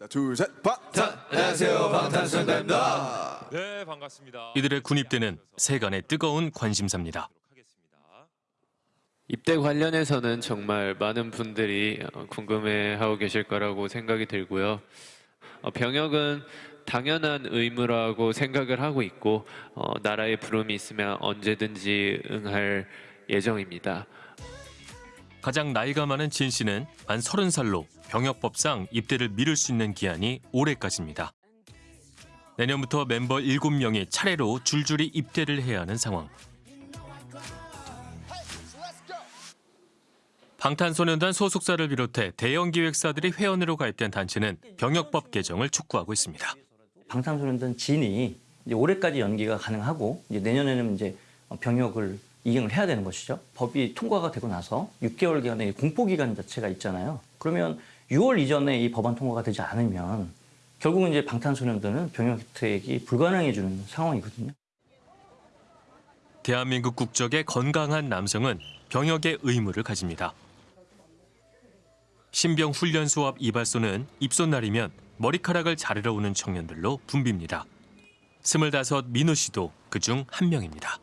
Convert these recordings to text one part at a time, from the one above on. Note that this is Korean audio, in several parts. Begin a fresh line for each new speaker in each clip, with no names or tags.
자, 둘, 셋, 방탄!
안녕하세요 방탄소년단입니다.
네 반갑습니다.
이들의 군입대는 세간의 뜨거운 관심사입니다.
입대 관련해서는 정말 많은 분들이 어, 궁금해하고 계실 거라고 생각이 들고요. 어, 병역은 당연한 의무라고 생각을 하고 있고 어, 나라의 부름이 있으면 언제든지 응할 예정입니다.
가장 나이가 많은 진 씨는 만 30살로 병역법상 입대를 미룰 수 있는 기한이 올해까지입니다. 내년부터 멤버 7명이 차례로 줄줄이 입대를 해야 하는 상황. 방탄소년단 소속사를 비롯해 대형 기획사들이 회원으로 가입된 단체는 병역법 개정을 촉구하고 있습니다.
방탄소년단 진이 올해까지 연기가 가능하고 이제 내년에는 이제 병역을 이행을 해야 되는 것이죠. 법이 통과가 되고 나서 6개월 기간의 공포 기간 자체가 있잖아요. 그러면 6월 이전에 이 법안 통과가 되지 않으면 결국은 이제 방탄소년단은 병역 혜택이 불가능해지는 상황이거든요.
대한민국 국적의 건강한 남성은 병역의 의무를 가집니다. 신병 훈련 수업 이발소는 입소 날이면 머리카락을 자르러 오는 청년들로 붐빕니다. 스물다섯 민우 씨도 그중 한 명입니다.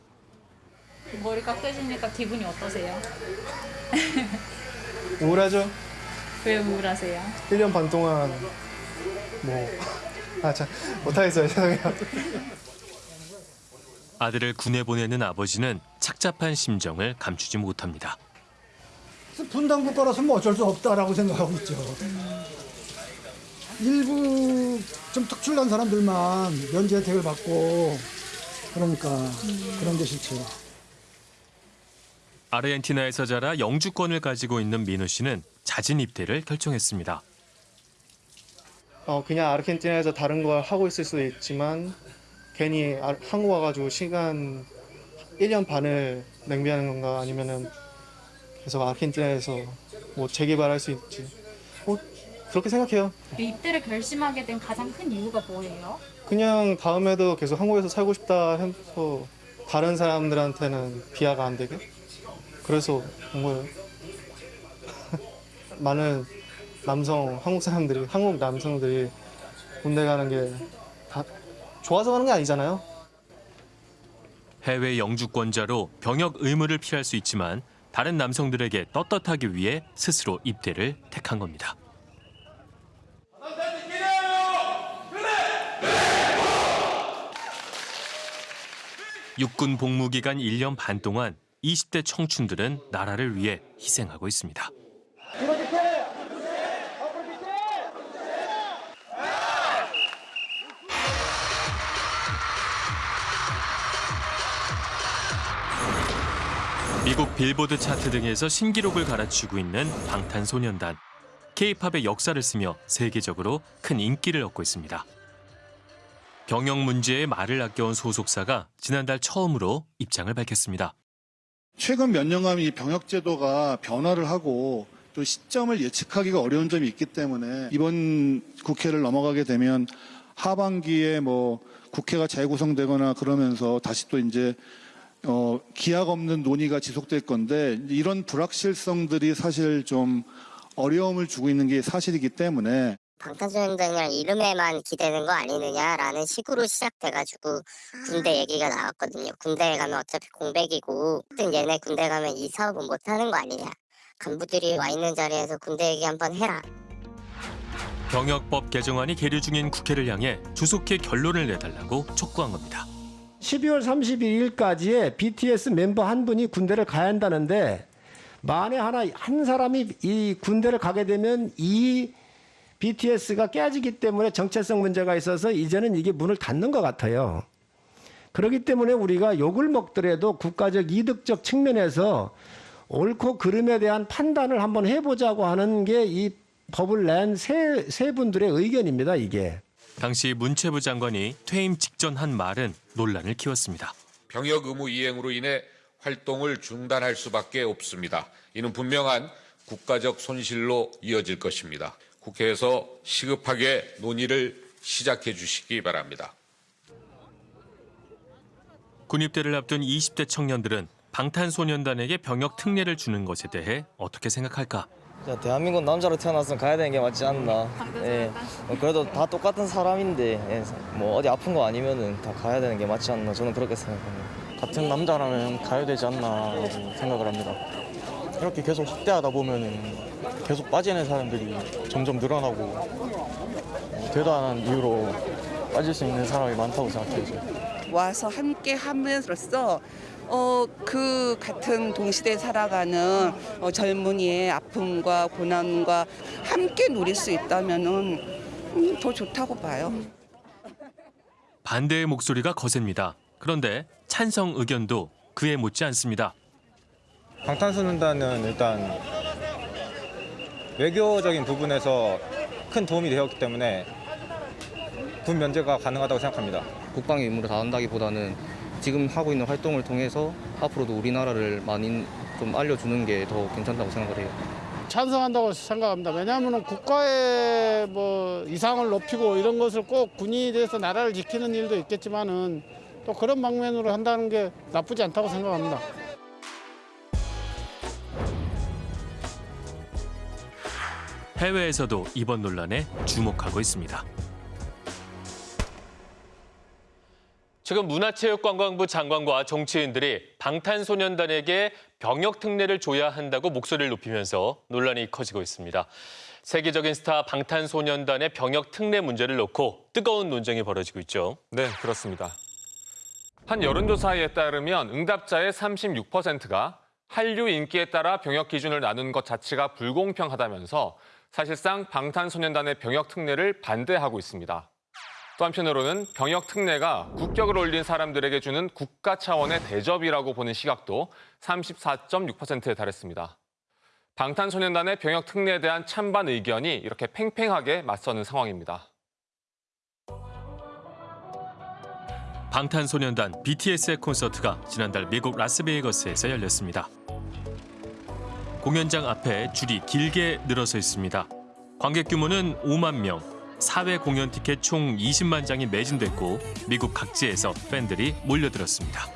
머리 깎여지니까 기분이 어떠세요?
우울하죠?
왜 우울하세요?
1년 반 동안 뭐... 아, 참, 못하겠어요. 죄송해요.
아들을 군에 보내는 아버지는 착잡한 심정을 감추지 못합니다.
분당 국가라서 뭐 어쩔 수 없다라고 생각하고 있죠. 일부 좀 특출난 사람들만 면제 혜택을 받고 그러니까 그런 게 싫죠.
아르헨티나에서 자라 영주권을 가지고 있는 민우 씨는 자진 입대를 결정했습니다.
어, 그냥 아르헨티나에서 다른 걸 하고 있을 수도 있지만 괜히 아, 한국 와가지고 시간 1년 반을 낭비하는 건가 아니면은 계속 아르헨티나에서 뭐 재개발할 수 있지. 뭐 그렇게 생각해요.
입대를 결심하게 된 가장 큰 이유가 뭐예요?
그냥 다음에도 계속 한국에서 살고 싶다 해서 다른 사람들한테는 비하가 안 되게 그래서 온 거예요. 많은 남성 한국 사람들이 한국 남성들이 군대 가는 게 다 좋아서 가는 게 아니잖아요.
해외 영주권자로 병역 의무를 피할 수 있지만 다른 남성들에게 떳떳하기 위해 스스로 입대를 택한 겁니다. 육군 복무 기간 1년 반 동안 20대 청춘들은 나라를 위해 희생하고 있습니다. 미국 빌보드 차트 등에서 신기록을 갈아치우고 있는 방탄소년단. K-팝의 역사를 쓰며 세계적으로 큰 인기를 얻고 있습니다. 병역 문제에 말을 아껴온 소속사가 지난달 처음으로 입장을 밝혔습니다.
최근 몇 년간 이 병역 제도가 변화를 하고 또 시점을 예측하기가 어려운 점이 있기 때문에 이번 국회를 넘어가게 되면 하반기에 뭐 국회가 재구성되거나 그러면서 다시 또 이제 어, 기약 없는 논의가 지속될 건데 이런 불확실성들이 사실 좀 어려움을 주고 있는 게 사실이기 때문에
방탄소년단이랑 이름에만 기대는 거 아니느냐라는 식으로 시작돼가지고 군대 얘기가 나왔거든요. 군대에 가면 어차피 공백이고 하여튼 얘네 군대 가면 이 사업은 못하는 거 아니냐. 간부들이 와 있는 자리에서 군대 얘기 한번 해라.
병역법 개정안이 계류 중인 국회를 향해 조속히 결론을 내달라고 촉구한 겁니다.
12월 31일까지에 BTS 멤버 한 분이 군대를 가야 한다는데 만에 하나 한 사람이 이 군대를 가게 되면 이 BTS가 깨지기 때문에 정체성 문제가 있어서 이제는 이게 문을 닫는 것 같아요. 그렇기 때문에 우리가 욕을 먹더라도 국가적 이득적 측면에서 옳고 그름에 대한 판단을 한번 해보자고 하는 게 이 법을 낸 세, 세 분들의 의견입니다, 이게.
당시 문체부 장관이 퇴임 직전 한 말은 논란을 키웠습니다.
병역 의무 이행으로 인해 활동을 중단할 수밖에 없습니다. 이는 분명한 국가적 손실로 이어질 것입니다. 국회에서 시급하게 논의를 시작해 주시기 바랍니다.
군입대를 앞둔 20대 청년들은 방탄소년단에게 병역 특례를 주는 것에 대해 어떻게 생각할까?
야, 대한민국 남자로 태어났으면 가야 되는 게 맞지 않나. 예. 어, 그래도 다 똑같은 사람인데 예, 뭐 어디 아픈 거 아니면은 다 가야 되는 게 맞지 않나. 저는 그렇게 생각합니다. 같은 남자라면 가야 되지 않나라고 생각을 합니다. 이렇게 계속 확대하다 보면은 계속 빠지는 사람들이 점점 늘어나고 어, 대단한 이유로 빠질 수 있는 사람이 많다고 생각해요.
와서 함께 함으로써 어, 그 같은 동시대에 살아가는 어, 젊은이의 아픔과 고난과 함께 누릴 수 있다면은 음, 더 좋다고 봐요.
반대의 목소리가 거셉니다. 그런데 찬성 의견도 그에 못지 않습니다.
방탄소년단은 일단 외교적인 부분에서 큰 도움이 되었기 때문에 군 면제가 가능하다고 생각합니다.
국방의 의무를 다한다기보다는 지금 하고 있는 활동을 통해서 앞으로도 우리나라를 많이 좀 알려주는 게 더 괜찮다고 생각을 해요.
찬성한다고 생각합니다. 왜냐하면 국가의 뭐 이상을 높이고 이런 것을 꼭 군인이 돼서 나라를 지키는 일도 있겠지만은 또 그런 방면으로 한다는 게 나쁘지 않다고 생각합니다.
해외에서도 이번 논란에 주목하고 있습니다.
최근 문화체육관광부 장관과 정치인들이 방탄소년단에게 병역 특례를 줘야 한다고 목소리를 높이면서 논란이 커지고 있습니다. 세계적인 스타 방탄소년단의 병역 특례 문제를 놓고 뜨거운 논쟁이 벌어지고 있죠.
네, 그렇습니다. 한 여론조사에 따르면 응답자의 36%가 한류 인기에 따라 병역 기준을 나눈 것 자체가 불공평하다면서 사실상 방탄소년단의 병역 특례를 반대하고 있습니다. 또 한편으로는 병역 특례가 국격을 올린 사람들에게 주는 국가 차원의 대접이라고 보는 시각도 34.6%에 달했습니다. 방탄소년단의 병역 특례에 대한 찬반 의견이 이렇게 팽팽하게 맞서는 상황입니다.
방탄소년단 BTS의 콘서트가 지난달 미국 라스베이거스에서 열렸습니다. 공연장 앞에 줄이 길게 늘어서 있습니다. 관객 규모는 5만 명, 사회 공연 티켓 총 20만 장이 매진됐고 미국 각지에서 팬들이 몰려들었습니다.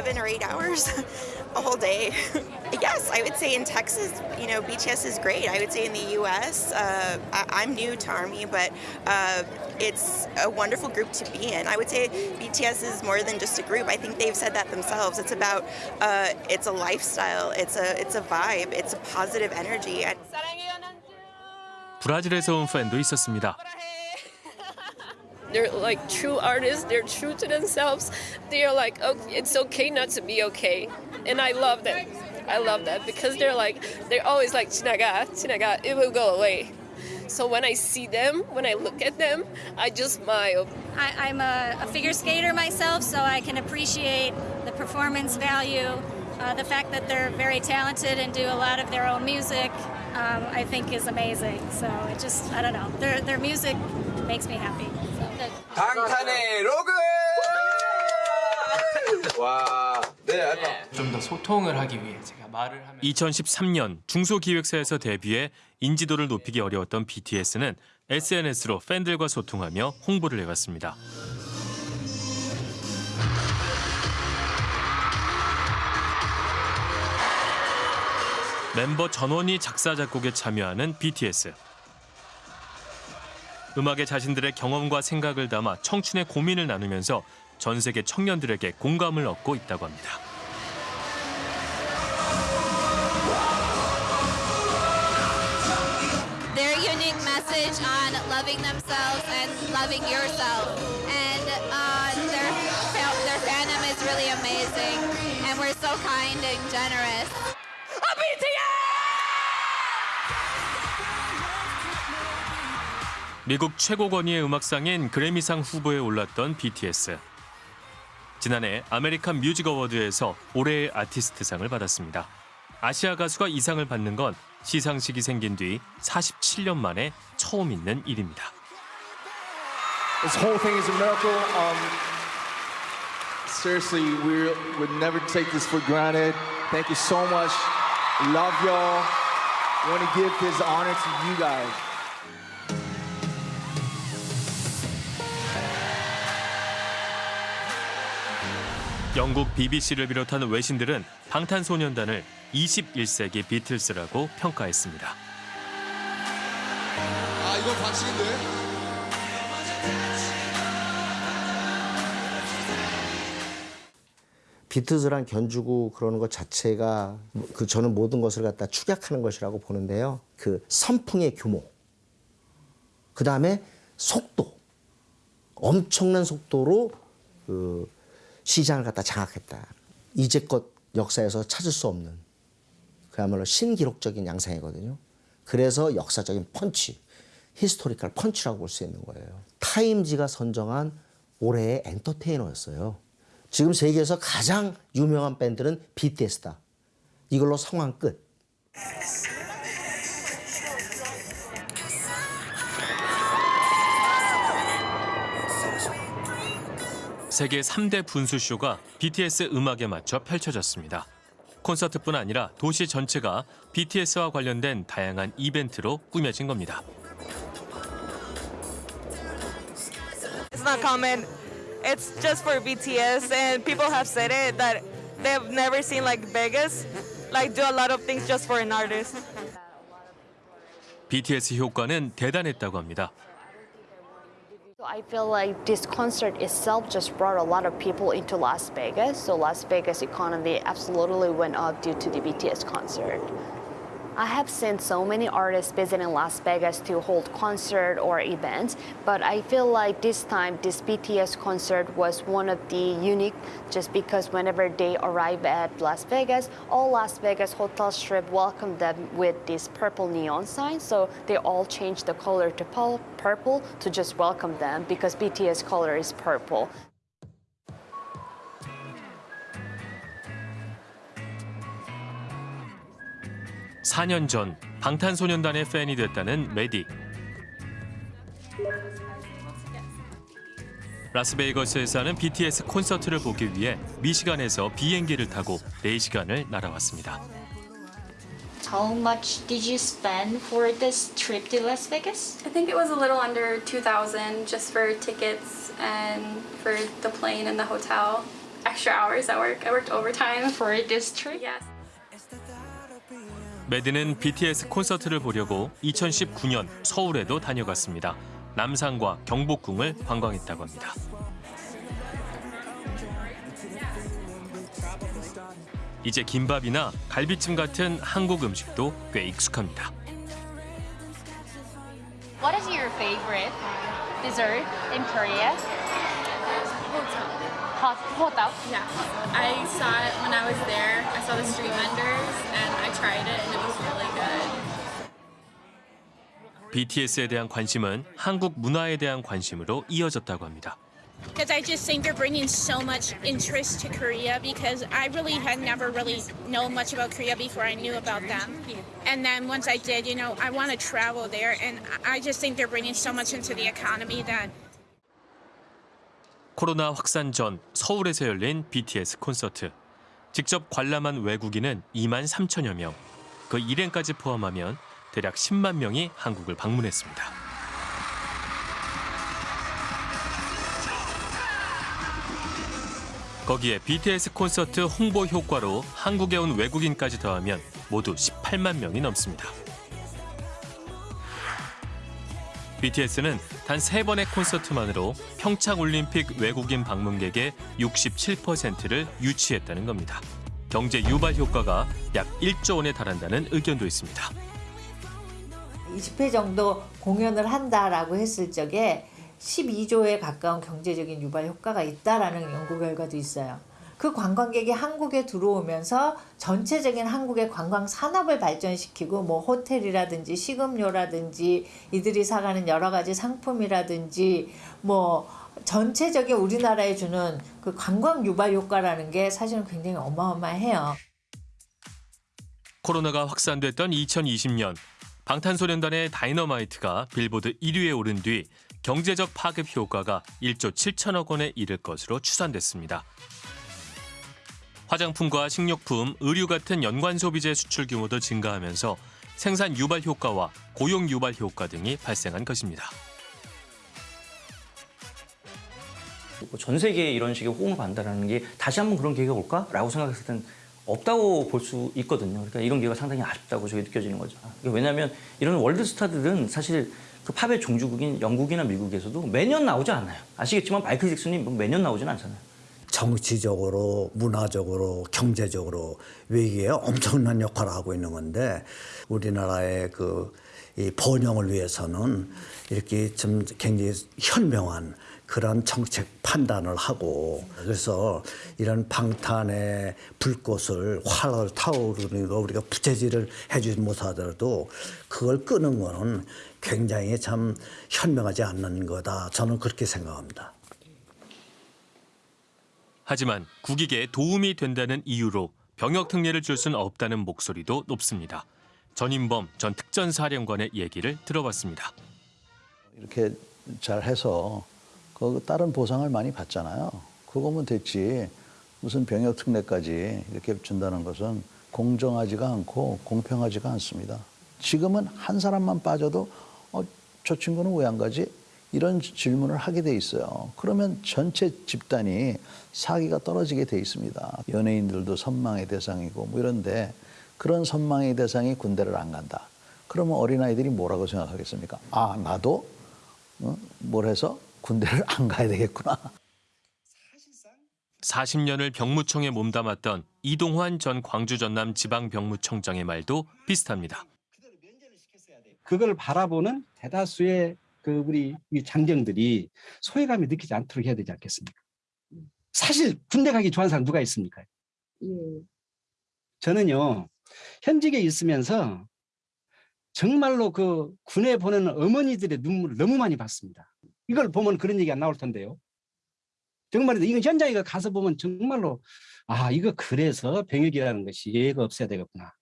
seven or eight hours a whole day. yes, I would say in Texas, you know, BTS is great. I would say in the U.S., uh, I- I'm new to Army, but uh, it's a wonderful group to be in. I would say BTS is more than just a group. I think they've said that themselves. It's about, uh, it's a lifestyle. It's a, it's a vibe. It's a positive energy. And
브라질에서 온 팬도 있었습니다.
They're like true artists. They're true to themselves. They're like, oh, it's okay not to be okay, and I love that. I love that because they're like, they're always like, chinaga, chinaga, it will go away. So when I see them, when I look at them, I just smile.
I, I'm a, a figure skater myself, so I can appreciate the performance value, uh, the fact that they're very talented and do a lot of their own music. Um, I think is amazing. So it just, I don't know, their their music makes me happy.
방탄의 로그! 와, 네,
좀더 소통을 하기 위해 제가 말을 하면
2013년 중소기획사에서 데뷔해 인지도를 높이기 어려웠던 BTS는 SNS로 팬들과 소통하며 홍보를 해왔습니다. 멤버 전원이 작사 작곡에 참여하는 BTS. 음악에 자신들의 경험과 생각을 담아 청춘의 고민을 나누면서 전 세계 청년들에게 공감을 얻고 있다고 합니다.
uh.
미국 최고 권위의 음악상인 그래미상 후보에 올랐던 BTS. 지난해 아메리칸 뮤직 어워드에서 올해의 아티스트상을 받았습니다. 아시아 가수가 이 상을 받는 건 시상식이 생긴 뒤 47년 만에 처음 있는 일입니다.
This whole thing is a miracle. Um, seriously, we would never take this for granted. Thank you so much. Love y'all. Want to give this honor to you guys.
영국 BBC를 비롯한 외신들은 방탄소년단을 21세기 비틀스라고 평가했습니다.
아 이건 반칙인데.
비틀즈랑 견주고 그러는 것 자체가 그 저는 모든 것을 갖다 축약하는 것이라고 보는데요. 그 선풍의 규모, 그 다음에 속도, 엄청난 속도로 그 시장을 갖다 장악했다. 이제껏 역사에서 찾을 수 없는 그야말로 신기록적인 양상이거든요. 그래서 역사적인 펀치, historical punch라고 볼 수 있는 거예요. 타임지가 선정한 올해의 엔터테이너였어요. 지금 세계에서 가장 유명한 밴드는 BTS다. 이걸로 상황 끝.
세계 3대 분수쇼가 BTS 음악에 맞춰 펼쳐졌습니다. 콘서트뿐 아니라 도시 전체가 BTS와 관련된 다양한 이벤트로 꾸며진 겁니다.
It's not common. It's just for BTS, and people have said it that they've never seen like Vegas, like do a lot of things just for an artist.
BTS 효과는 대단했다고 합니다.
I feel like this concert itself just brought a lot of people into Las Vegas. So Las Vegas economy absolutely went up due to the BTS concert. I have seen so many artists visiting Las Vegas to hold concert or events, but I feel like this time this BTS concert was one of the unique just because whenever they arrive at Las Vegas, all Las Vegas hotel strip welcomed them with this purple neon sign. So they all changed the color to purple to just welcome them because BTS color is purple.
사년전 방탄소년단의 팬이 됐다는 메딕. 라스베이거스에서 하는 BTS 콘서트를 보기 위해 미시간에서 비행기를 타고 4시간을 날아왔습니다.
How much did you spend for this trip to Las Vegas?
I think it was a little under 2000 just for tickets and for the plane and the hotel. Extra hours at work. I worked overtime
for this trip.
Yes.
매드는 BTS 콘서트를 보려고 2019년 서울에도 다녀갔습니다. 남산과 경복궁을 관광했다고 합니다. 이제 김밥이나 갈비찜 같은 한국 음식도 꽤 익숙합니다.
What is your favorite dessert in Korea? Hot hotdog.
Yeah. I saw it when I was there. I saw the street vendors and I tried it and it was really good.
BTS에 대한 관심은 한국 문화에 대한 관심으로 이어졌다고 합니다.
Because I just think they're bringing so much interest to Korea because I really had never really known much about Korea before I knew about them. And then once I did, you know, I want to travel there and I just think they're bringing so much into the economy that
코로나 확산 전 서울에서 열린 BTS 콘서트. 직접 관람한 외국인은 2만 3천여 명. 그 일행까지 포함하면 대략 10만 명이 한국을 방문했습니다. 거기에 BTS 콘서트 홍보 효과로 한국에 온 외국인까지 더하면 모두 18만 명이 넘습니다. BTS는 단세 번의 콘서트만으로 평창 올림픽 외국인 방문객의 67%를 유치했다는 겁니다. 경제 유발 효과가 약 1조 원에 달한다는 의견도 있습니다.
20회 정도 공연을 한다라고 했을 적에 12조에 가까운 경제적인 유발 효과가 있다라는 연구 결과도 있어요. 그 관광객이 한국에 들어오면서 전체적인 한국의 관광 산업을 발전시키고 뭐 호텔이라든지 식음료라든지 이들이 사가는 여러 가지 상품이라든지 뭐 전체적인 우리나라에 주는 그 관광 유발 효과라는 게 사실은 굉장히 어마어마해요.
코로나가 확산됐던 2020년 방탄소년단의 다이너마이트가 빌보드 1위에 오른 뒤 경제적 파급 효과가 1조 7천억 원에 이를 것으로 추산됐습니다. 화장품과 식료품, 의류 같은 연관 소비재 수출 규모도 증가하면서 생산 유발 효과와 고용 유발 효과 등이 발생한 것입니다.
뭐전 세계에 이런 식의 호응을 받는다는 게 다시 한번 그런 기회가 올까라고 생각했을 땐 없다고 볼 수 있거든요. 그러니까 이런 기회가 상당히 아쉽다고 저게 느껴지는 거죠. 그러니까 왜냐하면 이런 월드 스타들은 사실 그 팝의 종주국인 영국이나 미국에서도 매년 나오지 않아요. 아시겠지만 마이클 잭슨이 뭐 매년 나오진 않잖아요.
정치적으로, 문화적으로, 경제적으로 외교에 엄청난 역할을 하고 있는 건데 우리나라의 그 이 번영을 위해서는 이렇게 좀 굉장히 현명한 그런 정책 판단을 하고 그래서 이런 방탄의 불꽃을 활을 타오르는 거 우리가 부채질을 해주지 못하더라도 그걸 끄는 거는 굉장히 참 현명하지 않는 거다 저는 그렇게 생각합니다.
하지만 국익에 도움이 된다는 이유로 병역 특례를 줄 수는 없다는 목소리도 높습니다. 전인범 전 특전사령관의 얘기를 들어봤습니다.
이렇게 잘 해서 그 다른 보상을 많이 받잖아요. 그거면 됐지. 무슨 병역 특례까지 이렇게 준다는 것은 공정하지가 않고 공평하지가 않습니다. 지금은 한 사람만 빠져도 어, 저 친구는 왜 안 가지? 이런 질문을 하게 돼 있어요. 그러면 전체 집단이 사기가 떨어지게 돼 있습니다. 연예인들도 선망의 대상이고 뭐 이런데 그런 선망의 대상이 군대를 안 간다. 그러면 어린아이들이 뭐라고 생각하겠습니까? 아, 나도 어? 뭘 해서 군대를 안 가야 되겠구나.
40년을 병무청에 몸담았던 이동환 전 광주 전남 지방병무청장의 말도 비슷합니다.
그걸 바라보는 대다수의 그 우리 이 장병들이 소외감이 느끼지 않도록 해야 되지 않겠습니까? 사실 군대 가기 좋아하는 사람 누가 있습니까? 저는요 현직에 있으면서 정말로 그 군에 보내는 어머니들의 눈물을 너무 많이 봤습니다. 이걸 보면 그런 얘기 안 나올 텐데요. 정말로 이거 현장에 가서 보면 정말로 아 이거 그래서 병역이라는 것이 예가 없어야 되겠구나.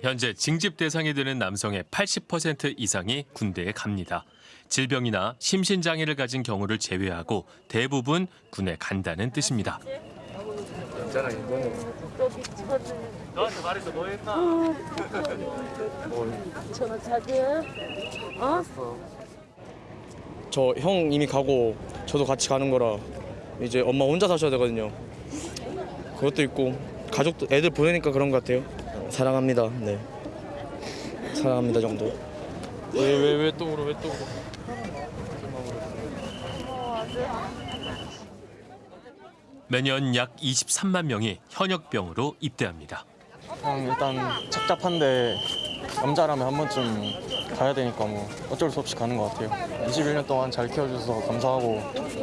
현재 징집 대상이 되는 남성의 80% 이상이 군대에 갑니다. 질병이나 심신장애를 가진 경우를 제외하고 대부분 군에 간다는 뜻입니다.
이거는 너한테 말해서 뭐 했나?
전화 자주 어?
저 형 이미 가고 저도 같이 가는 거라 이제 엄마 혼자 사셔야 되거든요. 그것도 있고 가족도 애들 보내니까 그런 것 같아요. 사랑합니다. 네. 사랑합니다 정도. 왜 왜 왜 또 울어 왜 또 울어?
매년 약 23만 명이 현역병으로 입대합니다.
형 일단 착잡한데 남자라면 한 번쯤 가야 되니까 뭐 어쩔 수 없이 가는 것 같아요. 21년 동안 잘 키워주셔서 감사하고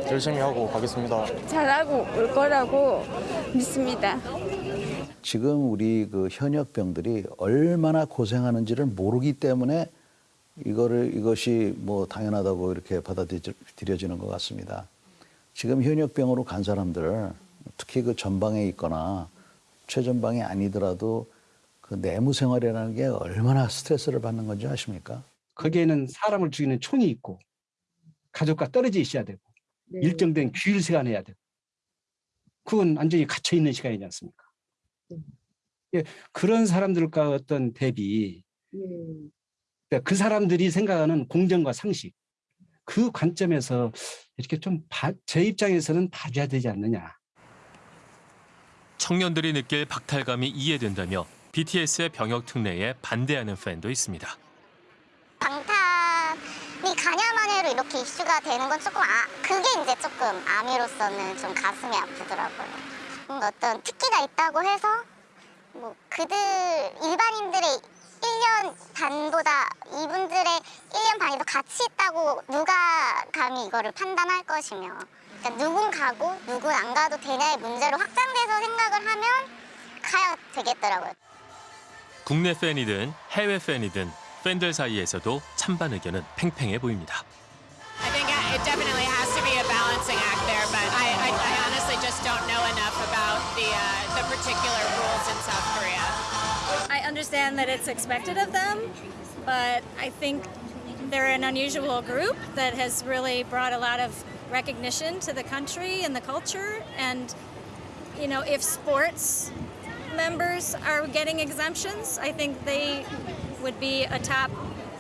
열심히 하고 가겠습니다.
잘하고 올 거라고 믿습니다.
지금 우리 그 현역병들이 얼마나 고생하는지를 모르기 때문에 이거를 이것이 뭐 당연하다고 이렇게 받아들여지는 것 같습니다. 지금 현역병으로 간 사람들 특히 그 전방에 있거나 최전방이 아니더라도 그 내무 생활이라는 게 얼마나 스트레스를 받는 건지 아십니까?
거기에는 사람을 죽이는 총이 있고 가족과 떨어져 있어야 되고 일정된 규율 시간 해야 되고 그건 완전히 갇혀 있는 시간이지 않습니까? 예, 그런 사람들과 어떤 대비 그러니까 그 사람들이 생각하는 공정과 상식 그 관점에서 이렇게 좀 제 입장에서는 봐줘야 되지 않느냐.
청년들이 느낄 박탈감이 이해된다며 BTS의 병역 특례에 반대하는 팬도 있습니다.
방탄이 가냐마냐로 이렇게 이슈가 되는 건 조금 아 그게 이제 조금 아미로서는 좀 가슴이 아프더라고요. 뭔가 어떤 특기가 있다고 해서 뭐 그들 일반인들의 1년 반보다 이분들의 1년 반이 더 가치 있다고 누가 감히 이거를 판단할 것이며 그러니까 누군 가고 누군 안 가도 되냐의 문제로 확장돼서 생각을 하면 가야 되겠더라고요.
국내 팬이든 해외 팬이든 팬들 사이에서도 찬반 의견은 팽팽해 보입니다.
I think it definitely has to be a balancing act there, but I, I, I honestly just don't know enough about the uh, the particular rules in South Korea.
Understand that it's expected of them, but I think they're an unusual group that has really brought a lot of recognition to the country and the culture. And, you know, if sports members are getting exemptions, I think they would be a top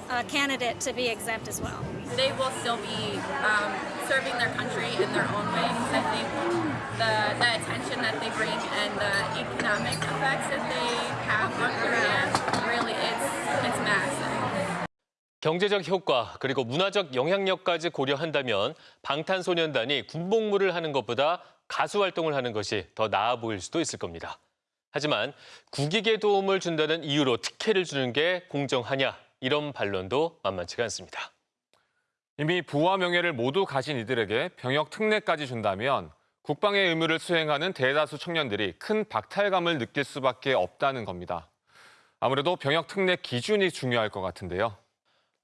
uh, candidate to be exempt as well.
They will still be um,
serving their country in their own way. Because I think the the attention that they bring and the economic effects that they have on Korea really it's it's massive.
경제적 효과 그리고 문화적 영향력까지 고려한다면 방탄소년단이 군복무를 하는 것보다 가수 활동을 하는 것이 더 나아 보일 수도 있을 겁니다. 하지만 국익에 도움을 준다는 이유로 특혜를 주는 게 공정하냐 이런 반론도 만만치가 않습니다.
이미 부와 명예를 모두 가진 이들에게 병역 특례까지 준다면 국방의 의무를 수행하는 대다수 청년들이 큰 박탈감을 느낄 수밖에 없다는 겁니다. 아무래도 병역 특례 기준이 중요할 것 같은데요.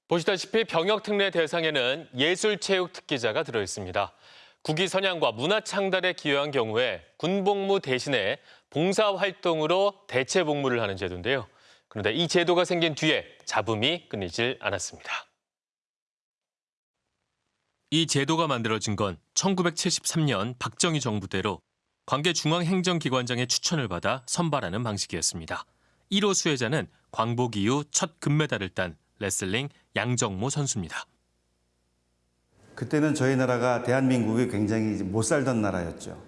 보시다시피 병역 특례 대상에는 예술 체육 특기자가 들어 있습니다. 국위 선양과 문화 창달에 기여한 경우에 군복무 대신에 봉사 활동으로 대체 복무를 하는 제도인데요. 그런데 이 제도가 생긴 뒤에 잡음이 끊이질 않았습니다.
이 제도가 만들어진 건 1973년 박정희 정부 때로 관계 중앙행정기관장의 추천을 받아 선발하는 방식이었습니다. 1호 수혜자는 광복 이후 첫 금메달을 딴 레슬링 양정모 선수입니다.
그때는 저희 나라가 대한민국이 굉장히 못 살던 나라였죠.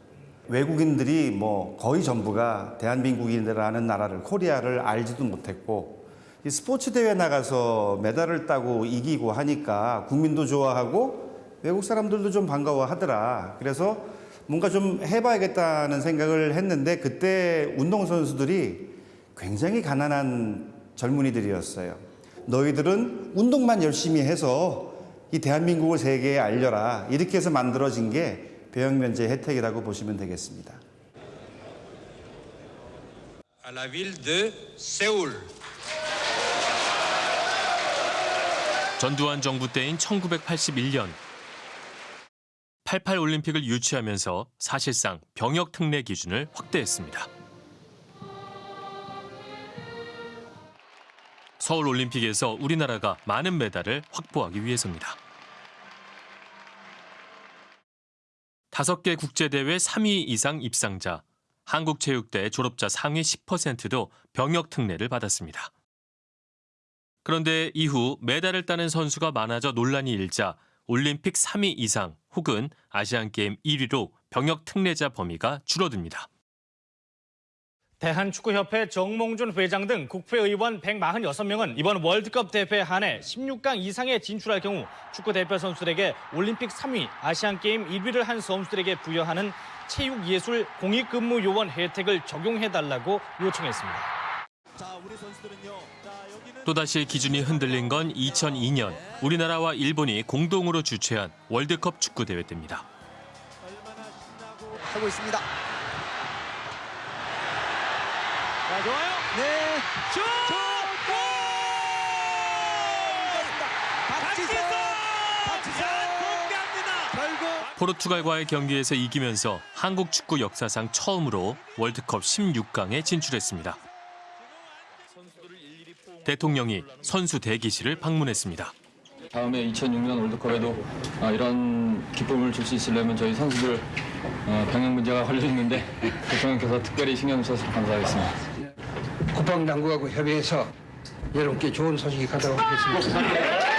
외국인들이 뭐 거의 전부가 대한민국이라는 나라를 코리아를 알지도 못했고 이 스포츠 대회 나가서 메달을 따고 이기고 하니까 국민도 좋아하고 외국 사람들도 좀 반가워하더라. 그래서 뭔가 좀 해봐야겠다는 생각을 했는데 그때 운동 선수들이 굉장히 가난한 젊은이들이었어요. 너희들은 운동만 열심히 해서 이 대한민국을 세계에 알려라. 이렇게 해서 만들어진 게 배역 면제 혜택이라고 보시면 되겠습니다.
à la ville de Séoul.
전두환 정부 때인 1981년 88 올림픽을 유치하면서 사실상 병역 특례 기준을 확대했습니다. 서울 올림픽에서 우리나라가 많은 메달을 확보하기 위해서입니다. 다섯 개 국제대회 3위 이상 입상자, 한국체육대 졸업자 상위 10%도 병역 특례를 받았습니다. 그런데 이후 메달을 따는 선수가 많아져 논란이 일자 올림픽 3위 이상 혹은 아시안게임 1위로 병역 특례자 범위가 줄어듭니다.
대한축구협회 정몽준 회장 등 국회의원 146명은 이번 월드컵 대회에 한해 16강 이상에 진출할 경우 축구대표 선수들에게 올림픽 3위, 아시안게임 1위를 한 선수들에게 부여하는 체육예술 공익근무요원 혜택을 적용해달라고 요청했습니다.
또다시 기준이 흔들린 건 2002년 우리나라와 일본이 공동으로 주최한 월드컵 축구 대회 때입니다.
하고 있습니다.
자, 좋아요.
네.
슛!
골! 박지성! 박지성! 결국
포르투갈과의 경기에서 이기면서 한국 축구 역사상 처음으로 월드컵 16강에 진출했습니다. 대통령이 선수 대기실을 방문했습니다.
다음에 2006년 월드컵에도 아, 이런 기쁨을 줄 수 있으려면 저희 선수들 어, 병역 문제가 걸려 있는데 대통령께서 특별히 신경 써서 감사하겠습니다.
국방당국하고 협의해서 여러분께 좋은 소식이 가도록 하겠습니다.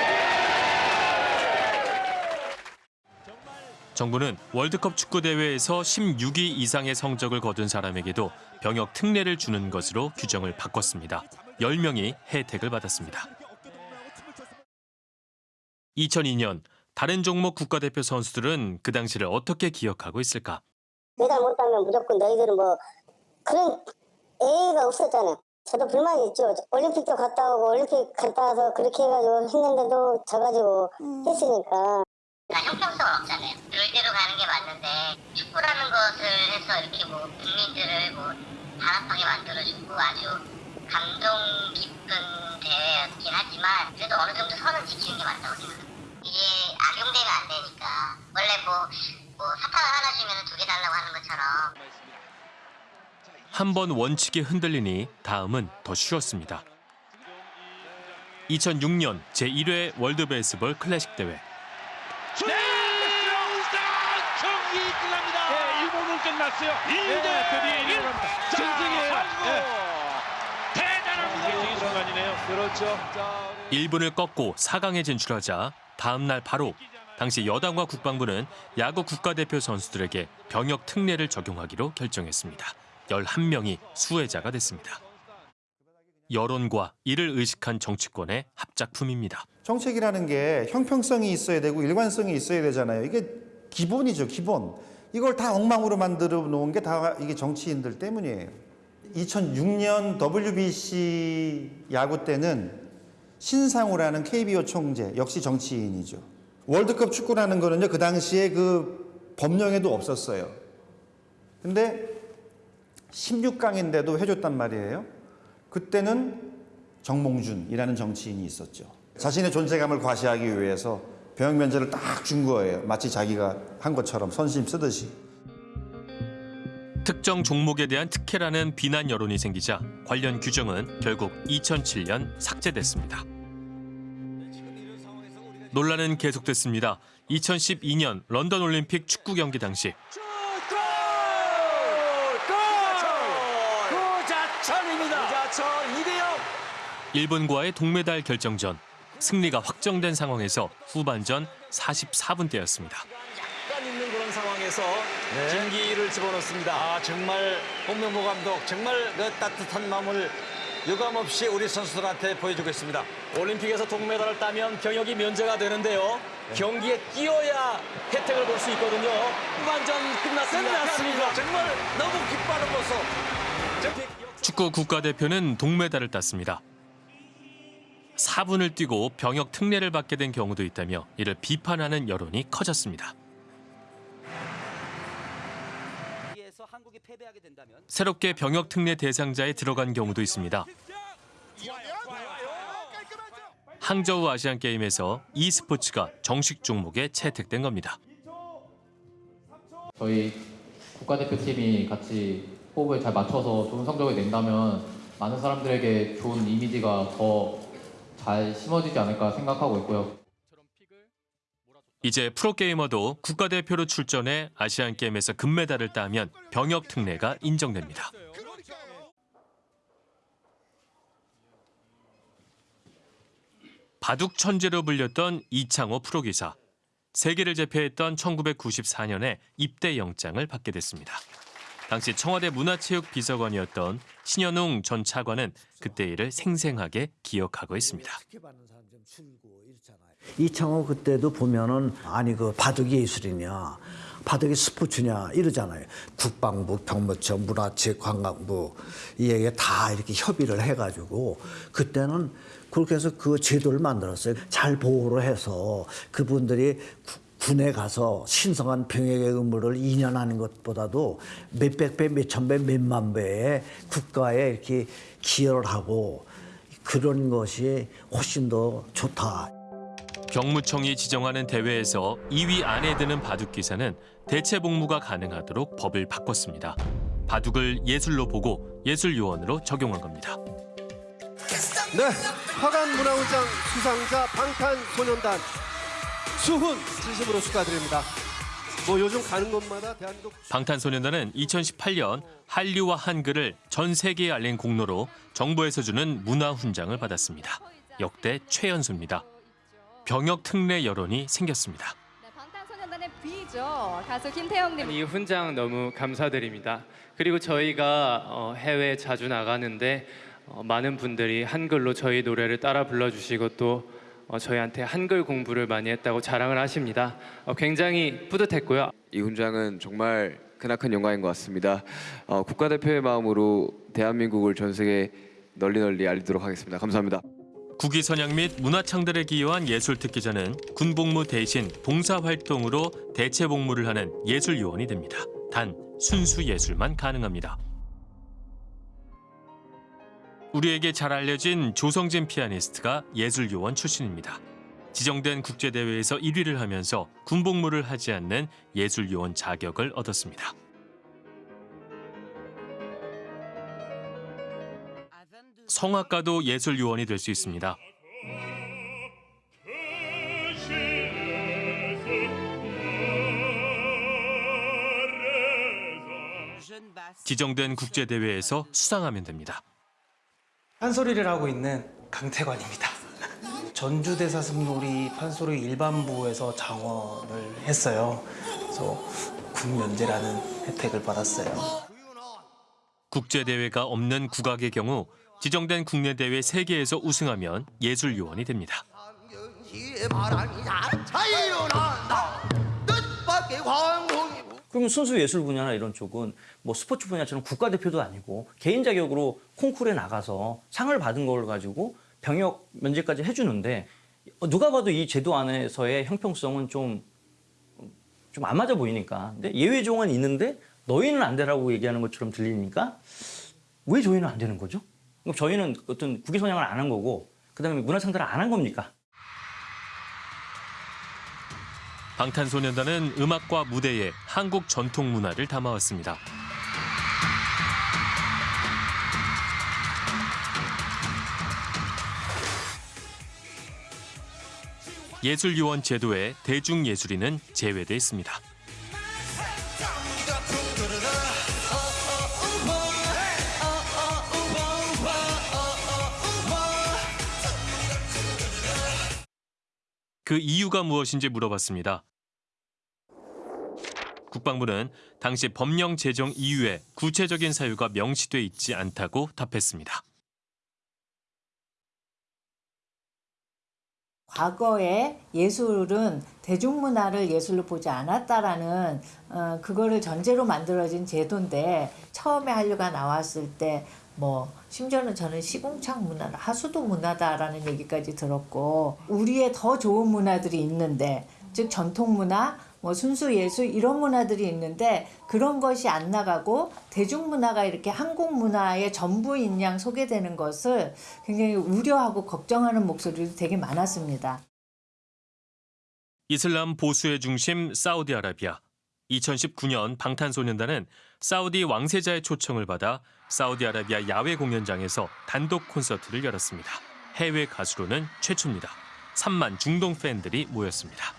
정부는 월드컵 축구 대회에서 16위 이상의 성적을 거둔 사람에게도 병역 특례를 주는 것으로 규정을 바꿨습니다. 10명이 혜택을 받았습니다. 2002년 다른 종목 국가대표 선수들은 그 당시를 어떻게 기억하고 있을까?
메달 못 따면 무조건 너희들은 뭐 그런 애가 없었잖아요. 저도 불만이 있죠. 올림픽도 갔다 오고 올림픽 갔다 와서 그렇게 해가지고 했는데도 져가지고 했으니까.
형평성은 없잖아요. 룰대로 가는 게 맞는데 축구라는 것을 해서 이렇게 뭐 국민들을 뭐 단합하게 만들어주고 아주 감동 깊은 대회였긴 하지만 그래도 어느 정도 선은 지키는 게 맞다고 생각합니다. 이게 악용되면 안 되니까 원래 뭐, 뭐 사탕을 하나 주면 두 개 달라고 하는 것처럼
한 번 원칙이 흔들리니 다음은 더 쉬웠습니다. 2006년 제1회 월드 베이스볼 클래식 대회.
경기 끝납니다. 네, 1분은 끝났어요. 1대 1. 전쟁이에요. 순간이네요. 그렇죠.
1분을 꺾고 4강에 진출하자 다음 날 바로 당시 여당과 국방부는 야구 국가대표 선수들에게 병역 특례를 적용하기로 결정했습니다. 11명이 수혜자가 됐습니다. 여론과 이를 의식한 정치권의 합작품입니다.
정책이라는 게 형평성이 있어야 되고 일관성이 있어야 되잖아요. 이게 기본이죠, 기본. 이걸 다 엉망으로 만들어 놓은 게 다 이게 정치인들 때문이에요. 2006년 WBC 야구 때는 신상우라는 KBO 총재, 역시 정치인이죠. 월드컵 축구라는 거는요, 그 당시에 그 법령에도 없었어요. 근데 16강인데도 해줬단 말이에요. 그때는 정몽준이라는 정치인이 있었죠. 자신의 존재감을 과시하기 위해서 병역 면제를 딱 준 거예요. 마치 자기가 한 것처럼 선심 쓰듯이.
특정 종목에 대한 특혜라는 비난 여론이 생기자 관련 규정은 결국 2007년 삭제됐습니다. 논란은 계속됐습니다. 2012년 런던 올림픽 축구 경기 당시
구자천입니다. 구자천 2대0.
일본과의 동메달 결정전 승리가 확정된 상황에서 후반전 44분 대였습니다.
그런 상황에서 김기희를 집어넣습니다. 아, 정말 홍명보 감독 정말 그 따뜻한 마음을 유감없이 우리 선수들한테 보여주고 있습니다. 올림픽에서 동메달을 따면 병역이 면제가 되는데요. 경기에 뛰어야 혜택을 볼 수 있거든요. 후반전 끝났습니다. 끝났습니다. 정말 너무 기뻐하는 모습.
축구 국가대표는 동메달을 땄습니다. 4분을 뛰고 병역 특례를 받게 된 경우도 있다며 이를 비판하는 여론이 커졌습니다. 새롭게 병역 특례 대상자에 들어간 경우도 있습니다. 항저우 아시안 게임에서 e스포츠가 정식 종목에 채택된 겁니다.
저희 국가대표팀이 같이 호흡을 잘 맞춰서 좋은 성적을 낸다면 많은 사람들에게 좋은 이미지가 더 잘 심어지지 않을까 생각하고 있고요.
이제 프로게이머도 국가대표로 출전해 아시안 게임에서 금메달을 따면 병역 특례가 인정됩니다. 바둑 천재로 불렸던 이창호 프로기사. 세계를 제패했던 1994년에 입대 영장을 받게 됐습니다. 당시 청와대 문화체육비서관이었던 신현웅 전 차관은 그때 일을 생생하게 기억하고 있습니다.
이창호 그때도 보면은 아니 그 바둑이 예술이냐 바둑이 스포츠냐 이러잖아요. 국방부, 경무처, 문화체육관광부 이에게 다 이렇게 협의를 해가지고 그때는 그렇게 해서 그 제도를 만들었어요. 잘 보호를 해서 그분들이 구- 군에 가서 신성한 병역의 의무를 2년 하는 것보다도 몇백 배, 몇천 배, 몇만 배의 국가에 이렇게 기여를 하고 그런 것이 훨씬 더 좋다.
경무청이 지정하는 대회에서 2위 안에 드는 바둑 기사는 대체 복무가 가능하도록 법을 바꿨습니다. 바둑을 예술로 보고 예술 요원으로 적용한 겁니다.
네, 화관 문화훈장 수상자 방탄소년단 수훈 진심으로 축하드립니다. 뭐 요즘 가는 곳마다 대한민국
방탄소년단은 2018년 한류와 한글을 전 세계에 알린 공로로 정부에서 주는 문화훈장을 받았습니다. 역대 최연소입니다. 병역 특례 여론이 생겼습니다.
방탄소년단의 B죠. 가수 김태형님.
이 훈장 너무 감사드립니다. 그리고 저희가 어, 해외 자주 나가는데 어, 많은 분들이 한글로 저희 노래를 따라 불러주시고 또 어, 저희한테 한글 공부를 많이 했다고 자랑을 하십니다. 어, 굉장히 뿌듯했고요.
이 훈장은 정말 크나큰 영광인 것 같습니다. 어, 국가대표의 마음으로 대한민국을 전 세계 널리 널리 알리도록 하겠습니다. 감사합니다.
국위 선양 및 문화 창달에 기여한 예술 특기자는 군복무 대신 봉사활동으로 대체 복무를 하는 예술 요원이 됩니다. 단 순수 예술만 가능합니다. 우리에게 잘 알려진 조성진 피아니스트가 예술 요원 출신입니다. 지정된 국제대회에서 1위를 하면서 군복무를 하지 않는 예술 요원 자격을 얻었습니다. 성악가도 예술 요원이 될 수 있습니다. 지정된 국제대회에서 수상하면 됩니다.
한 소리를 하고 있는 강태관입니다.
전주대사슴놀이 판소리 일반부에서 장원을 했어요. 그래서 군면제라는 혜택을 받았어요.
국제대회가 없는 국악의 경우 지정된 국내 대회 3개에서 우승하면 예술 요원이 됩니다.
그러면 순수 예술 분야나 이런 쪽은 뭐 스포츠 분야처럼 국가대표도 아니고 개인 자격으로 콩쿠르에 나가서 상을 받은 걸 가지고 병역 면제까지 해주는데 누가 봐도 이 제도 안에서의 형평성은 좀 좀 안 맞아 보이니까. 근데 예외 조항은 있는데 너희는 안 되라고 얘기하는 것처럼 들리니까 왜 저희는 안 되는 거죠? 그럼 저희는 어떤 국위 선양을 안 한 거고 그다음에 문화 창달을 안 한 겁니까?
방탄소년단은 음악과 무대에 한국 전통 문화를 담아왔습니다. 예술요원 제도에 대중예술인은 제외돼 있습니다. 그 이유가 무엇인지 물어봤습니다. 국방부는 당시 법령 제정 이후에 구체적인 사유가 명시돼 있지 않다고 답했습니다.
과거에 예술은 대중문화를 예술로 보지 않았다라는 어, 그거를 전제로 만들어진 제도인데 처음에 한류가 나왔을 때뭐 심지어는 저는 시궁창 문화를 하수도 문화다라는 얘기까지 들었고 우리의 더 좋은 문화들이 있는데 즉 전통 문화 뭐 순수 예술 이런 문화들이 있는데 그런 것이 안 나가고 대중문화가 이렇게 한국 문화의 전부인 양 소개되는 것을 굉장히 우려하고 걱정하는 목소리도 되게 많았습니다.
이슬람 보수의 중심 사우디아라비아. 2019년 방탄소년단은 사우디 왕세자의 초청을 받아 사우디아라비아 야외 공연장에서 단독 콘서트를 열었습니다. 해외 가수로는 최초입니다. 3만 중동 팬들이 모였습니다.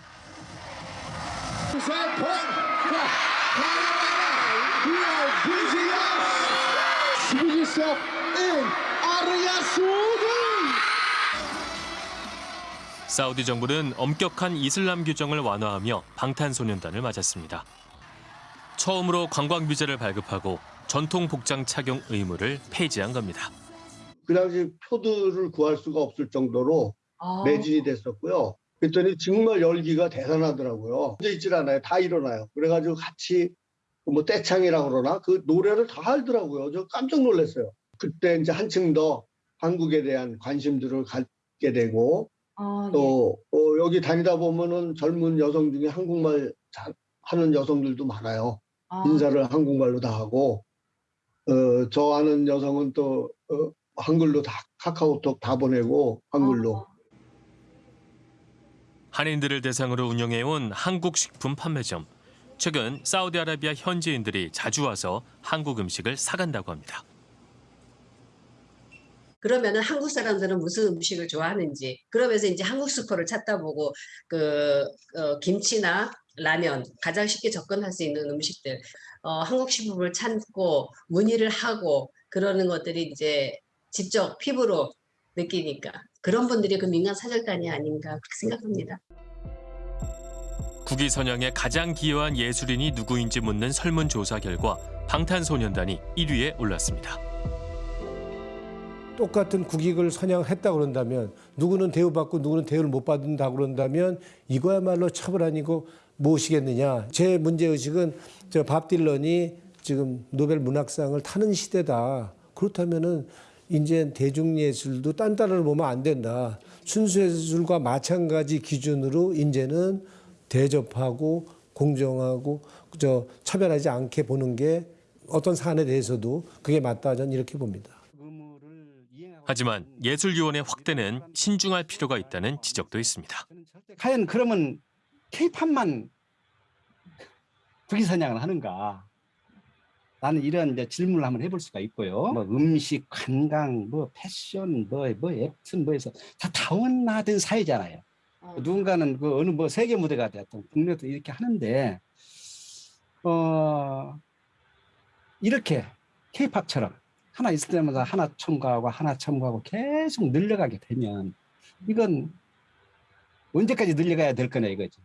사우디 정부는 엄격한 이슬람 규정을 완화하며 방탄소년단을 맞았습니다. 처음으로 관광 비자를 발급하고 전통 복장 착용 의무를 폐지한 겁니다.
그 당시 표들을 구할 수가 없을 정도로 매진이 됐었고요. 그랬더니 정말 열기가 대단하더라고요. 혼자 있질 않아요. 다 일어나요. 그래가지고 같이 뭐 떼창이라고 그러나 그 노래를 다 알더라고요. 저 깜짝 놀랐어요. 그때 이제 한층 더 한국에 대한 관심들을 갖게 되고 또 어, 여기 다니다 보면은 젊은 여성 중에 한국말 잘 하는 여성들도 많아요. 인사를 한국말로 다 하고 어, 저 아는 여성은 또 어, 한글로 다 카카오톡 다 보내고 한글로
한인들을 대상으로 운영해온 한국 식품 판매점. 최근 사우디아라비아 현지인들이 자주 와서 한국 음식을 사간다고 합니다.
그러면은 한국 사람들은 무슨 음식을 좋아하는지 그러면서 이제 한국 슈퍼를 찾다 보고 그 어, 김치나 라면 가장 쉽게 접근할 수 있는 음식들 어, 한국 식품을 찾고 문의를 하고 그러는 것들이 이제 직접 피부로 느끼니까 그런 분들이 그 민간 사절단이 아닌가 그렇게 생각합니다.
국위 선양에 가장 기여한 예술인이 누구인지 묻는 설문조사 결과 방탄소년단이 1위에 올랐습니다.
똑같은 국익을 선양했다 그런다면 누구는 대우받고 누구는 대우를 못 받는다 그런다면 이거야말로 처벌 아니고 무엇이겠느냐. 제 문제의식은 저 밥 딜런이 지금 노벨 문학상을 타는 시대다. 그렇다면은 이제 대중예술도 딴따라를 보면 안 된다. 순수예술과 마찬가지 기준으로 이제는 대접하고 공정하고 저 차별하지 않게 보는 게 어떤 사안에 대해서도 그게 맞다 저는 이렇게 봅니다.
하지만 예술위원회 확대는 신중할 필요가 있다는 지적도 있습니다.
과연 그러면 케이팝만 국위선양을 하는가? 나는 이런 이제 질문을 한번 해볼 수가 있고요. 뭐 음식, 관광, 뭐 패션, 뭐, 뭐 앱튼 뭐 해서 다 다원화된 사회잖아요. 누군가는 그 어느 뭐 세계 무대가 되었던 국내도 이렇게 하는데 어 이렇게 케이팝처럼 하나 있을 때마다 하나 첨가하고 하나 첨가하고 계속 늘려가게 되면 이건 언제까지 늘려가야 될 거냐 이거지.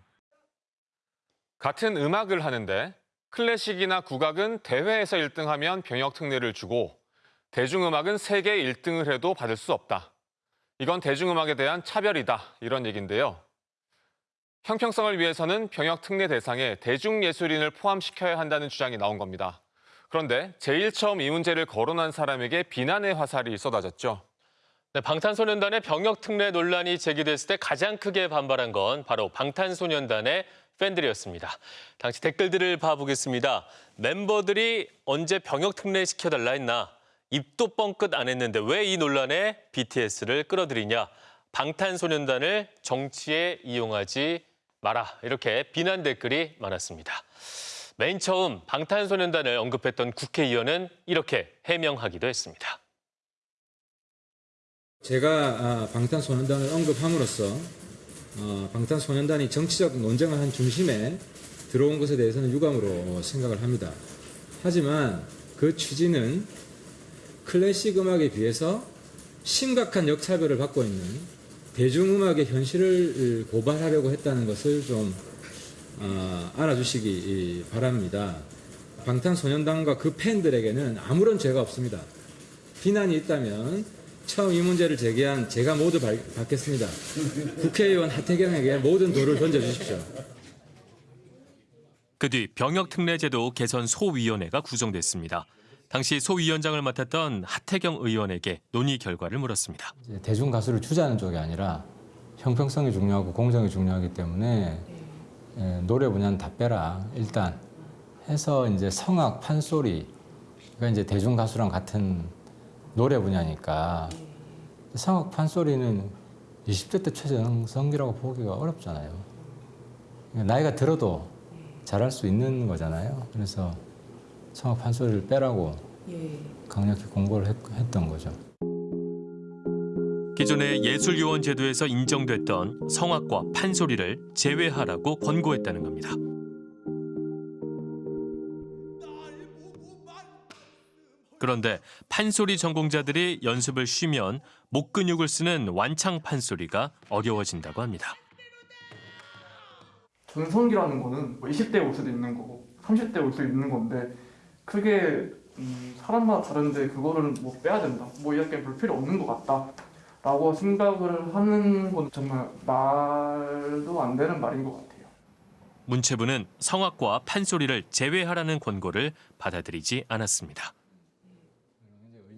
같은 음악을 하는데 클래식이나 국악은 대회에서 1등하면 병역 특례를 주고 대중음악은 세계 1등을 해도 받을 수 없다. 이건 대중음악에 대한 차별이다. 이런 얘기인데요. 형평성을 위해서는 병역 특례 대상에 대중예술인을 포함시켜야 한다는 주장이 나온 겁니다. 그런데 제일 처음 이 문제를 거론한 사람에게 비난의 화살이 쏟아졌죠.
네, 방탄소년단의 병역 특례 논란이 제기됐을 때 가장 크게 반발한 건 바로 방탄소년단의 팬들이었습니다. 당시 댓글들을 봐보겠습니다. 멤버들이 언제 병역 특례 시켜달라 했나? 입도 뻥끗 안 했는데 왜 이 논란에 BTS를 끌어들이냐? 방탄소년단을 정치에 이용하지 마라. 이렇게 비난 댓글이 많았습니다. 맨 처음 방탄소년단을 언급했던 국회의원은 이렇게 해명하기도 했습니다.
제가 아, 방탄소년단을 언급함으로써 어, 방탄소년단이 정치적 논쟁을 한 중심에 들어온 것에 대해서는 유감으로 생각을 합니다. 하지만 그 취지는 클래식 음악에 비해서 심각한 역차별을 받고 있는 대중음악의 현실을 고발하려고 했다는 것을 좀 어, 알아주시기 바랍니다. 방탄소년단과 그 팬들에게는 아무런 죄가 없습니다. 비난이 있다면 처음 이 문제를 제기한 제가 모두 발- 받겠습니다. 국회의원 하태경에게 모든 돌을 던져주십시오.
그 뒤 병역특례제도 개선 소위원회가 구성됐습니다. 당시 소위원장을 맡았던 하태경 의원에게 논의 결과를 물었습니다.
대중 가수를 주자는 쪽이 아니라 형평성이 중요하고 공정이 중요하기 때문에 예, 노래 분야는 다 빼라 일단 해서 이제 성악 판소리가 이제 대중 가수랑 같은 노래 분야니까 성악 판소리는 20대 때 최정성기라고 보기가 어렵잖아요. 나이가 들어도 잘할 수 있는 거잖아요. 그래서 성악 판소리를 빼라고 강력히 공고를 했, 했던 거죠.
기존의 예술요원 제도에서 인정됐던 성악과 판소리를 제외하라고 권고했다는 겁니다. 그런데 판소리 전공자들이 연습을 쉬면 목 근육을 쓰는 완창 판소리가 어려워진다고 합니다.
전성기라는 거는 뭐 20대에 올 수도 있는 거고 30대에 올 수도 있는 건데 그게 음, 사람마다 다른데 그거를 뭐 빼야 된다 뭐 이렇게 볼 필요 없는 것 같다 라고 생각을 하는 건 정말 말도 안 되는 말인 것 같아요
문체부는 성악과 판소리를 제외하라는 권고를 받아들이지 않았습니다.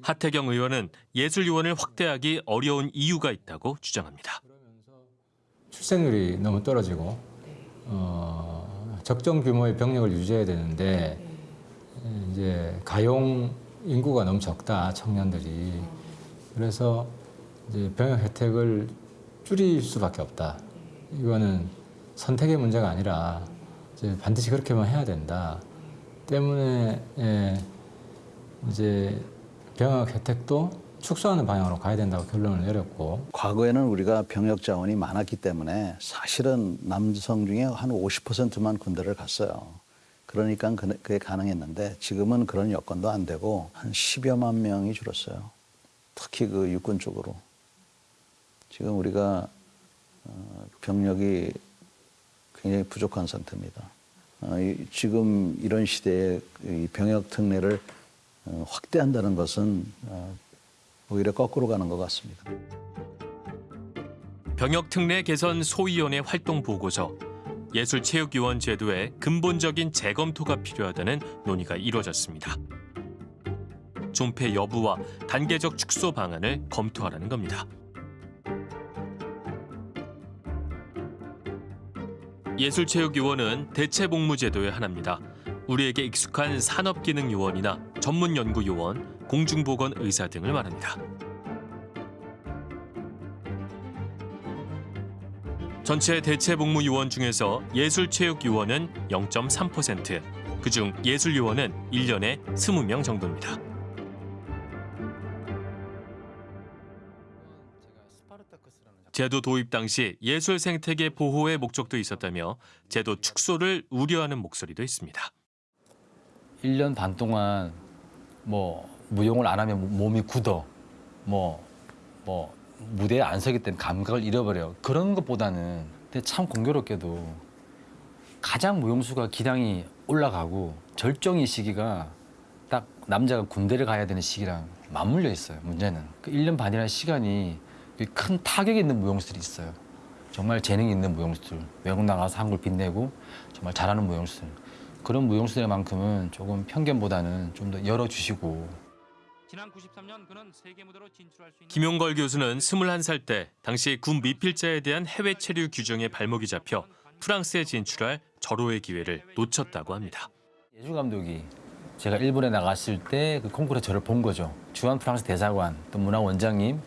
하태경 의원은 예술요원을 확대하기 어려운 이유가 있다고 주장합니다.
출생률이 너무 떨어지고 어, 적정 규모의 병력을 유지해야 되는데 이제 가용 인구가 너무 적다 청년들이 그래서 이제 병역 혜택을 줄일 수밖에 없다. 이거는 선택의 문제가 아니라 이제 반드시 그렇게만 해야 된다. 때문에 예, 이제 병역 혜택도 축소하는 방향으로 가야 된다고 결론을 내렸고
과거에는 우리가 병역 자원이 많았기 때문에 사실은 남성 중에 한 50%만 군대를 갔어요. 그러니까 그- 그게 가능했는데 지금은 그런 여건도 안 되고 한 10여만 명이 줄었어요. 특히 그 육군 쪽으로. 지금 우리가 어, 병력이 굉장히 부족한 상태입니다. 어, 이- 지금 이런 시대에 이 병역 특례를 어, 확대한다는 것은 어, 오히려 거꾸로 가는 것 같습니다.
병역특례 개선 소위원회 활동 보고서, 예술체육요원 제도의 근본적인 재검토가 필요하다는 논의가 이루어졌습니다. 존폐 여부와 단계적 축소 방안을 검토하라는 겁니다. 예술체육요원은 대체복무제도의 하나입니다. 우리에게 익숙한 산업기능요원이나 전문연구요원, 공중보건 의사 등을 말합니다. 전체 대체복무요원 중에서 예술체육요원은 0.3%, 그중 예술요원은 1년에 20명 정도입니다. 제도 도입 당시 예술 생태계 보호의 목적도 있었다며 제도 축소를 우려하는 목소리도 있습니다.
1년 반 동안 뭐 무용을 안 하면 몸이 굳어. 뭐, 뭐 무대에 안 서기 때문에 감각을 잃어버려. 그런 것보다는 근데 참 공교롭게도 가장 무용수가 기량이 올라가고 절정의 시기가 딱 남자가 군대를 가야 되는 시기랑 맞물려 있어요. 문제는 그 1년 반이라는 시간이 큰 타격이 있는 무용수들이 있어요. 정말 재능이 있는 무용수들, 외국 나가서 한국을 빛내고 정말 잘하는 무용수들. 그런 무용수들만큼은 조금 편견보다는 좀 더 열어주시고
김용걸 교수는 21살 때 당시 군 미필자에 대한 해외 체류 규정에 발목이 잡혀 프랑스에 진출할 절호의 기회를 놓쳤다고 합니다.
예주 감독이 제가 일본에 나갔을 때 그 콩쿠르에 저를 본 거죠. 주한 프랑스 대사관, 또 문화 원장님,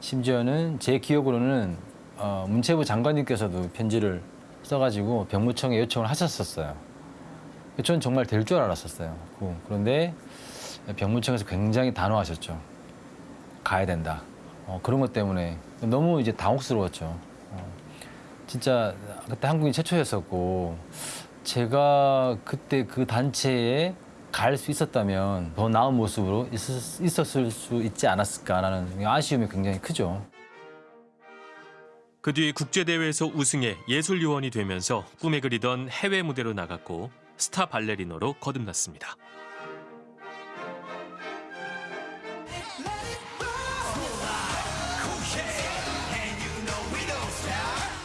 심지어는 제 기억으로는 어, 문체부 장관님께서도 편지를 써가지고 병무청에 요청을 하셨었어요. 저는 정말 될 줄 알았었어요. 그- 그런데 병무청에서 굉장히 단호하셨죠. 가야 된다. 어, 그런 것 때문에 너무 이제 당혹스러웠죠. 어, 진짜 그때 한국인 최초였었고 제가 그때 그 단체에 갈 수 있었다면 더 나은 모습으로 있었, 있었 을 수 있지 않았을까라는 아쉬움이 굉장히 크죠.
그 뒤 국제대회에서 우승해 예술요원이 되면서 꿈에 그리던 해외 무대로 나갔고 스타 발레리노로 거듭났습니다.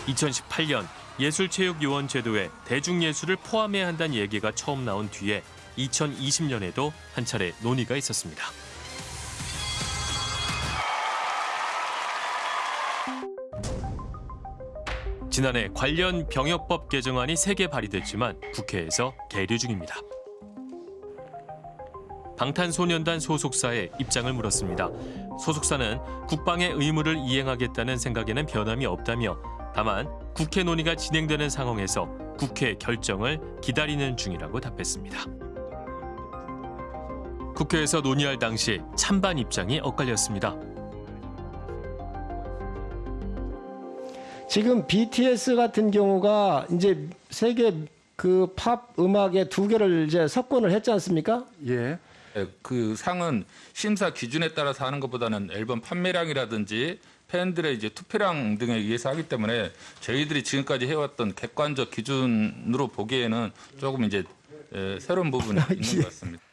2018년 예술체육요원 제도에 대중예술을 포함해야 한다는 얘기가 처음 나온 뒤에 2020년에도 한 차례 논의가 있었습니다. 지난해 관련 병역법 개정안이 세 개 발의됐지만 국회에서 계류 중입니다. 방탄소년단 소속사에 입장을 물었습니다. 소속사는 국방의 의무를 이행하겠다는 생각에는 변함이 없다며 다만 국회 논의가 진행되는 상황에서 국회 결정을 기다리는 중이라고 답했습니다. 국회에서 논의할 당시 찬반 입장이 엇갈렸습니다.
지금 BTS 같은 경우가 이제 세계 그 팝 음악의 두 개를 이제 석권을 했지 않습니까?
예. 그 상은 심사 기준에 따라서 하는 것보다는 앨범 판매량이라든지 팬들의 이제 투표량 등에 의해서 하기 때문에 저희들이 지금까지 해왔던 객관적 기준으로 보기에는 조금 이제 에, 새로운 부분이 있는 것 같습니다.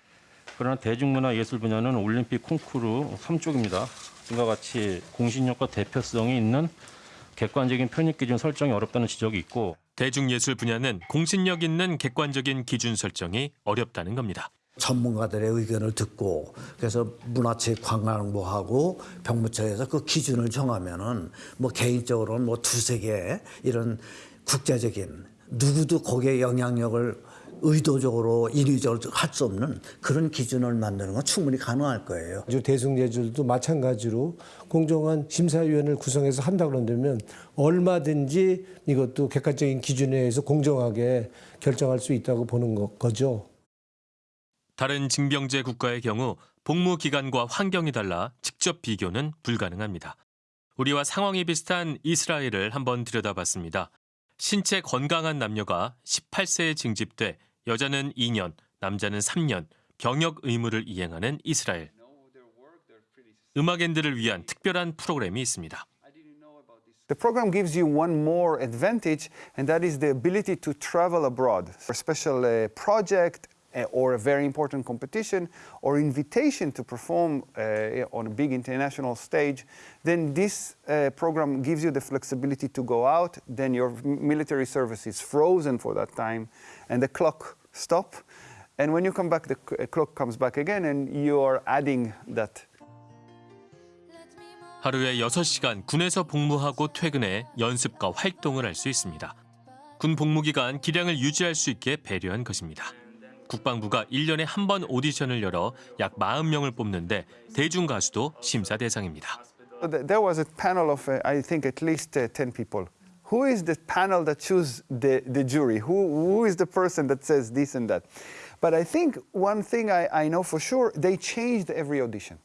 그러나 대중문화 예술 분야는 올림픽 콩쿠르 3쪽입니다. 이와 같이 공신력과 대표성이 있는 객관적인 편입 기준 설정이 어렵다는 지적이 있고
대중예술 분야는 공신력 있는 객관적인 기준 설정이 어렵다는 겁니다.
전문가들의 의견을 듣고 그래서 문화체 관광부하고 병무청에서 그 기준을 정하면은 뭐 개인적으로는 뭐 두세 개 이런 국제적인 누구도 거기에 영향력을 의도적으로 인위적으로 할 수 없는 그런 기준을 만드는 건 충분히 가능할 거예요.
대중예술도 마찬가지로 공정한 심사위원을 구성해서 한다 그런다면 얼마든지 이것도 객관적인 기준에 의해서 공정하게 결정할 수 있다고 보는 거, 거죠.
다른 징병제 국가의 경우 복무 기간과 환경이 달라 직접 비교는 불가능합니다. 우리와 상황이 비슷한 이스라엘을 한번 들여다봤습니다. 신체 건강한 남녀가 18세에 징집돼 여자는 2년, 남자는 3년 병역 의무를 이행하는 이스라엘. 음악인들을 위한 특별한 프로그램이 있습니다.
The program gives you one more advantage, and that is the ability to travel abroad. A special uh, project uh, or a very important competition or invitation to perform uh, on a big international stage, then this uh, program gives you the flexibility to go out. Then your military service is frozen for that time, and the clock stop. And when you come back, the c- clock comes back again, and you are adding that
하루에 6시간 군에서 복무하고 퇴근해 연습과 활동을 할 수 있습니다. 군 복무 기간 기량을 유지할 수 있게 배려한 것입니다. 국방부가 1년에 한 번 오디션을 열어 약 40명을 뽑는데 대중 가수도 심사 대상입니다.
There was a panel of, uh, I think, at least uh, 10 people. Who is the panel that choose the, the jury? Who, who is the person that says this and that? But I think one thing I, I know for sure, they changed every audition.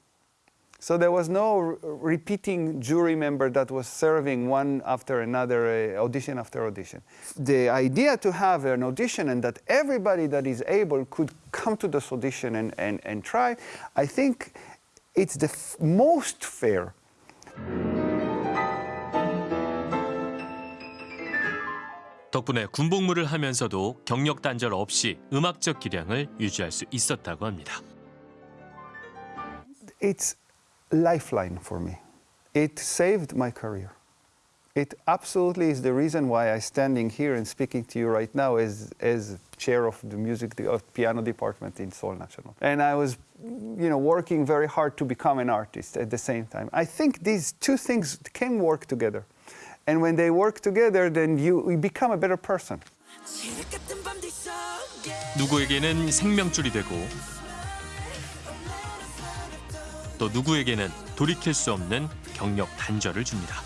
So there was no r- repeating jury member that was serving one after another, uh, audition after audition. The idea to have an audition and that everybody that is able could come to this audition and, and, and try, I think it's the f- most fair
덕분에 군복무를 하면서도 경력 단절 없이 음악적 기량을 유지할 수 있었다고 합니다.
it's lifeline for me. It saved my career. It absolutely is the reason why I'm standing here and speaking to you right now as, as chair of the music of piano department in Seoul National. And I was, you know, working very hard to become an artist at the same time. I think these two things can work together. And when they work together, then you, you become a better person.
누구에게는 생명줄이 되고 또 누구에게는 돌이킬 수 없는 경력 단절을 줍니다.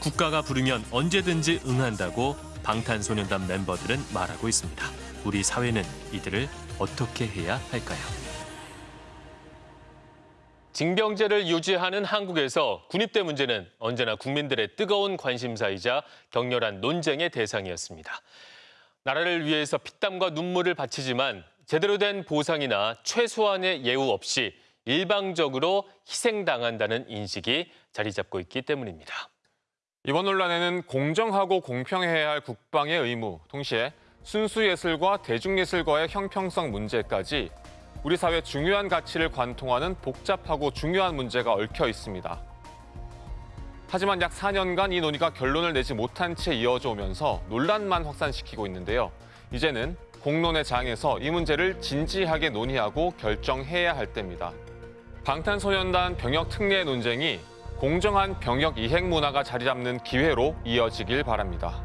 국가가 부르면 언제든지 응한다고 방탄소년단 멤버들은 말하고 있습니다. 우리 사회는 이들을 어떻게 해야 할까요?
징병제를 유지하는 한국에서 군입대 문제는 언제나 국민들의 뜨거운 관심사이자 격렬한 논쟁의 대상이었습니다. 나라를 위해서 피땀과 눈물을 바치지만 제대로 된 보상이나 최소한의 예우 없이 일방적으로 희생당한다는 인식이 자리 잡고 있기 때문입니다.
이번 논란에는 공정하고 공평해야 할 국방의 의무, 동시에 순수예술과 대중예술과의 형평성 문제까지 우리 사회 중요한 가치를 관통하는 복잡하고 중요한 문제가 얽혀 있습니다. 하지만 약 4년간 이 논의가 결론을 내지 못한 채 이어져 오면서 논란만 확산시키고 있는데요. 이제는 공론의 장에서 이 문제를 진지하게 논의하고 결정해야 할 때입니다. 방탄소년단 병역 특례 논쟁이 공정한 병역 이행 문화가 자리 잡는 기회로 이어지길 바랍니다.